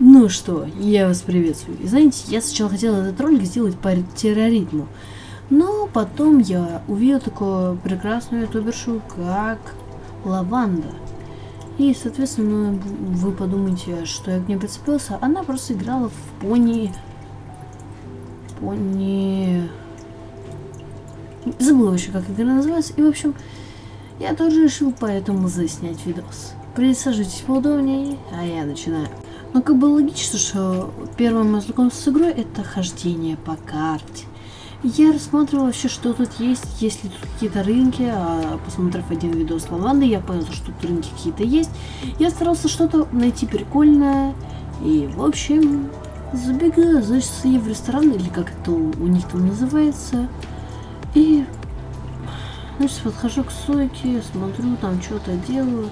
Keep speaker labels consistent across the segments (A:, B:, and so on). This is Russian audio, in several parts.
A: Ну что, я вас приветствую. И знаете, я сначала хотела этот ролик сделать по терроритму, но потом я увидел такую прекрасную ютубершу, как Лаванда. И, соответственно, вы подумаете, что я к ней прицепился. Она просто играла в пони... Пони... Забыла вообще, как игра называется. И, в общем, я тоже решил поэтому заснять видос. Присаживайтесь поудобнее, а я начинаю. Ну, как бы логично, что первое мое знакомство с игрой это хождение по карте. Я рассматривал вообще, что тут есть, есть ли тут какие-то рынки, а посмотрев один видос лаванды, я понял, что тут рынки какие-то есть. Я старался что-то найти прикольное, и, в общем, забегаю, значит, в ресторан, или как это у них там называется, и, значит, подхожу к сойке, смотрю, там что-то делаю,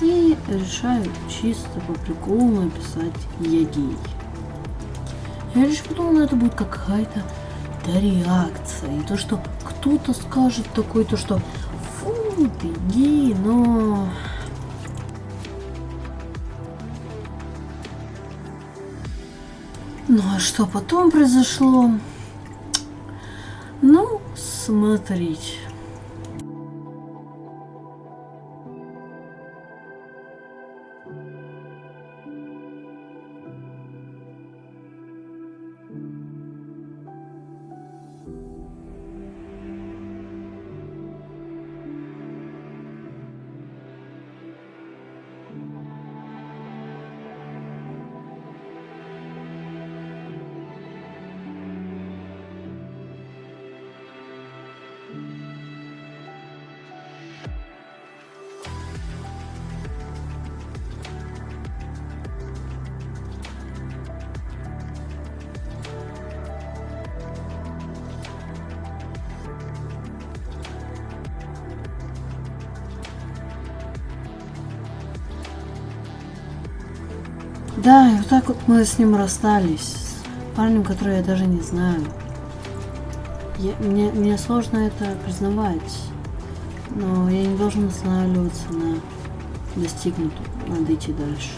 A: и решаю чисто по приколу написать «Я гей». Я лишь подумала, это будет какая-то да реакция. И то, что кто-то скажет такой, то что фу, ты гей, но... Ну а что потом произошло? Ну, смотрите. Да, и вот так вот мы с ним расстались. С парнем, который я даже не знаю. Я, мне, мне сложно это признавать. Но я не должен останавливаться на достигнутом. Надо идти дальше.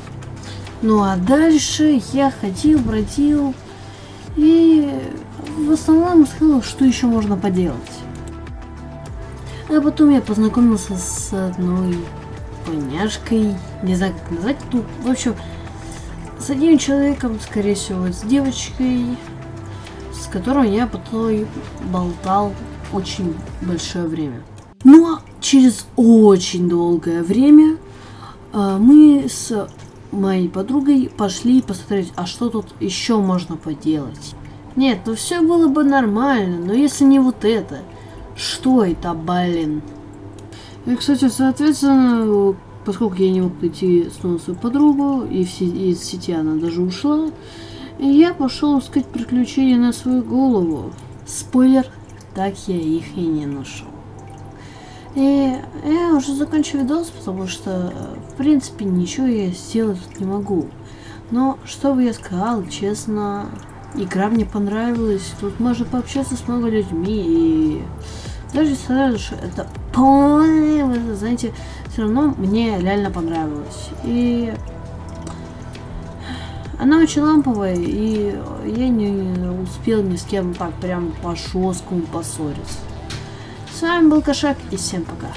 A: Ну а дальше я ходил, бродил. И в основном сказал, что еще можно поделать. А потом я познакомился с одной поняшкой. Не знаю, как назвать. Ну, в общем, с одним человеком, скорее всего, с девочкой, с которой я потом болтал очень большое время. Ну а через очень долгое время э, мы с моей подругой пошли посмотреть, а что тут еще можно поделать. Нет, ну все было бы нормально, но если не вот это, что это, блин? И, кстати, соответственно, поскольку я не мог найти снова свою подругу, и из сети она даже ушла, я пошел искать приключения на свою голову. Спойлер, так я их и не нашел. И я уже закончу видос, потому что, в принципе, ничего я сделать тут не могу. Но, что бы я сказал, честно, игра мне понравилась. Тут можно пообщаться с много людьми и даже сразу же это полное, знаете, все равно мне реально понравилось. И она очень ламповая, и я не успел ни с кем так прям по жесткому поссориться. С вами был Кошак, и всем пока.